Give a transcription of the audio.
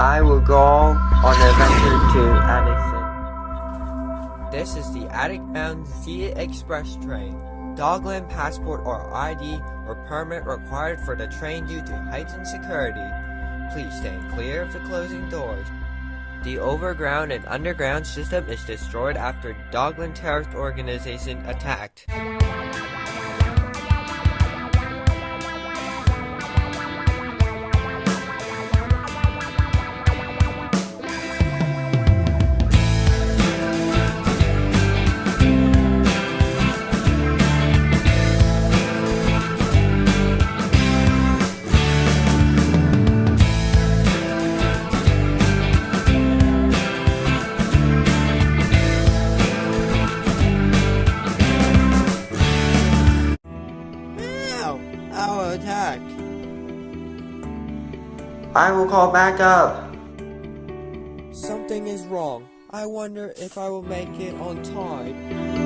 I will go on an adventure to Addison. This is the Attic-bound Zeta Express train. Dogland passport or ID or permit required for the train due to heightened security. Please stand clear of the closing doors. The overground and underground system is destroyed after Dogland terrorist organization attacked. Ow! Our attack! I will call back up. Something is wrong. I wonder if I will make it on time.